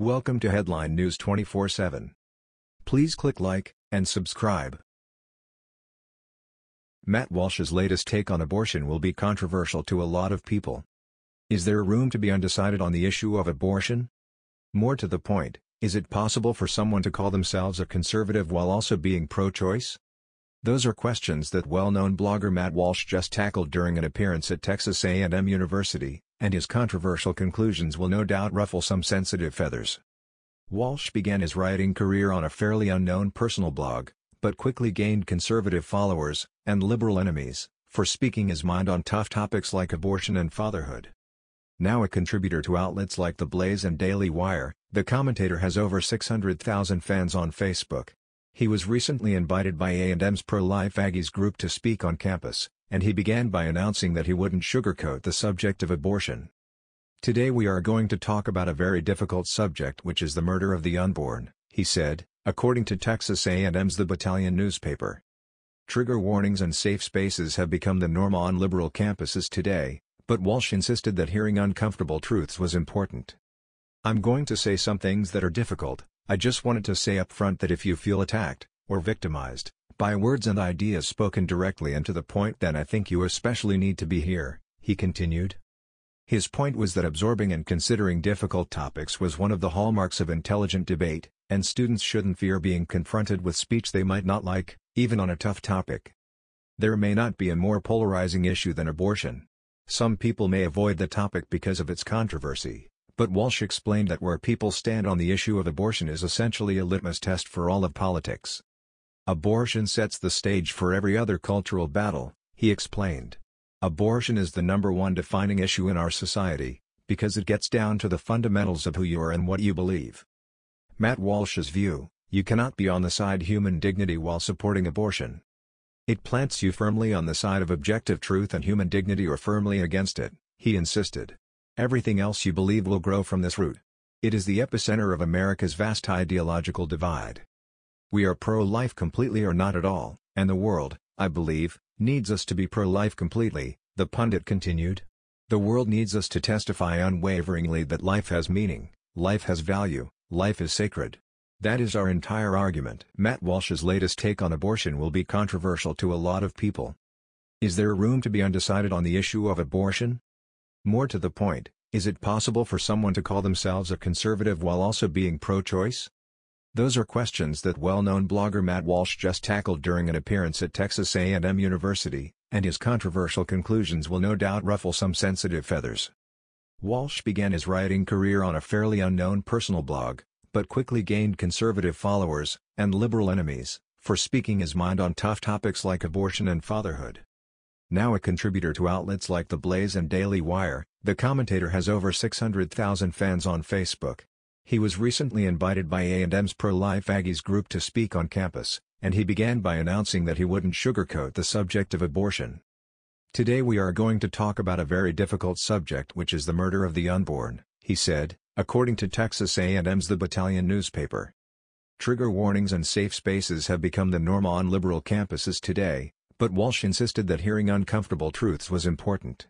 Welcome to Headline News 24/7. Please click like and subscribe. Matt Walsh's latest take on abortion will be controversial to a lot of people. Is there room to be undecided on the issue of abortion? More to the point, is it possible for someone to call themselves a conservative while also being pro-choice? Those are questions that well-known blogger Matt Walsh just tackled during an appearance at Texas A&M University, and his controversial conclusions will no doubt ruffle some sensitive feathers. Walsh began his writing career on a fairly unknown personal blog, but quickly gained conservative followers, and liberal enemies, for speaking his mind on tough topics like abortion and fatherhood. Now a contributor to outlets like The Blaze and Daily Wire, the commentator has over 600,000 fans on Facebook. He was recently invited by A&M's pro-life Aggies group to speak on campus, and he began by announcing that he wouldn't sugarcoat the subject of abortion. Today we are going to talk about a very difficult subject which is the murder of the unborn, he said, according to Texas A&M's The Battalion newspaper. Trigger warnings and safe spaces have become the norm on liberal campuses today, but Walsh insisted that hearing uncomfortable truths was important. I'm going to say some things that are difficult, I just wanted to say up front that if you feel attacked, or victimized, by words and ideas spoken directly and to the point then I think you especially need to be here, he continued. His point was that absorbing and considering difficult topics was one of the hallmarks of intelligent debate, and students shouldn't fear being confronted with speech they might not like, even on a tough topic. There may not be a more polarizing issue than abortion. Some people may avoid the topic because of its controversy, but Walsh explained that where people stand on the issue of abortion is essentially a litmus test for all of politics. Abortion sets the stage for every other cultural battle, he explained. Abortion is the number one defining issue in our society, because it gets down to the fundamentals of who you are and what you believe. Matt Walsh's view, you cannot be on the side human dignity while supporting abortion. It plants you firmly on the side of objective truth and human dignity or firmly against it, he insisted. Everything else you believe will grow from this root. It is the epicenter of America's vast ideological divide. We are pro-life completely or not at all, and the world, I believe, needs us to be pro-life completely, the pundit continued. The world needs us to testify unwaveringly that life has meaning, life has value, life is sacred. That is our entire argument. Matt Walsh's latest take on abortion will be controversial to a lot of people. Is there room to be undecided on the issue of abortion? More to the point, is it possible for someone to call themselves a conservative while also being pro-choice? Those are questions that well-known blogger Matt Walsh just tackled during an appearance at Texas A&M University, and his controversial conclusions will no doubt ruffle some sensitive feathers. Walsh began his writing career on a fairly unknown personal blog, but quickly gained conservative followers, and liberal enemies, for speaking his mind on tough topics like abortion and fatherhood. Now a contributor to outlets like The Blaze and Daily Wire, the commentator has over 600,000 fans on Facebook. He was recently invited by A&M's pro-life Aggies group to speak on campus, and he began by announcing that he wouldn't sugarcoat the subject of abortion. Today we are going to talk about a very difficult subject which is the murder of the unborn, he said, according to Texas A&M's The Battalion newspaper. Trigger warnings and safe spaces have become the norm on liberal campuses today, but Walsh insisted that hearing uncomfortable truths was important.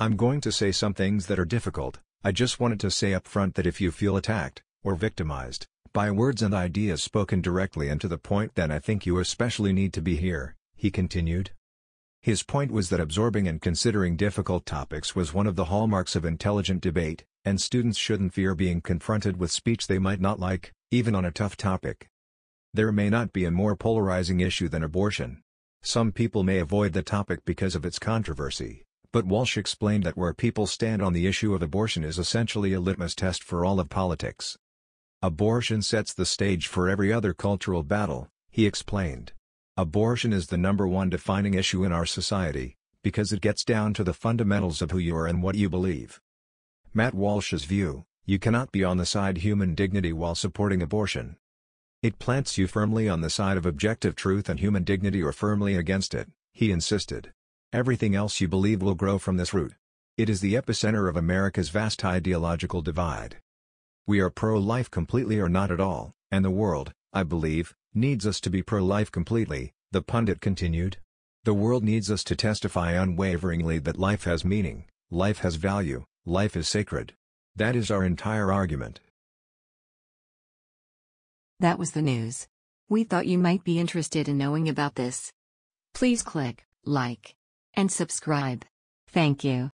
I'm going to say some things that are difficult, I just wanted to say up front that if you feel attacked, or victimized, by words and ideas spoken directly and to the point then I think you especially need to be here, he continued. His point was that absorbing and considering difficult topics was one of the hallmarks of intelligent debate, and students shouldn't fear being confronted with speech they might not like, even on a tough topic. There may not be a more polarizing issue than abortion. Some people may avoid the topic because of its controversy, but Walsh explained that where people stand on the issue of abortion is essentially a litmus test for all of politics. Abortion sets the stage for every other cultural battle, he explained. Abortion is the number one defining issue in our society, because it gets down to the fundamentals of who you are and what you believe. Matt Walsh's view, you cannot be on the side human dignity while supporting abortion. It plants you firmly on the side of objective truth and human dignity or firmly against it, he insisted. Everything else you believe will grow from this root. It is the epicenter of America's vast ideological divide. We are pro-life completely or not at all, and the world, I believe, needs us to be pro-life completely, the pundit continued. The world needs us to testify unwaveringly that life has meaning, life has value, life is sacred. That is our entire argument. That was the news. We thought you might be interested in knowing about this. Please click like and subscribe. Thank you.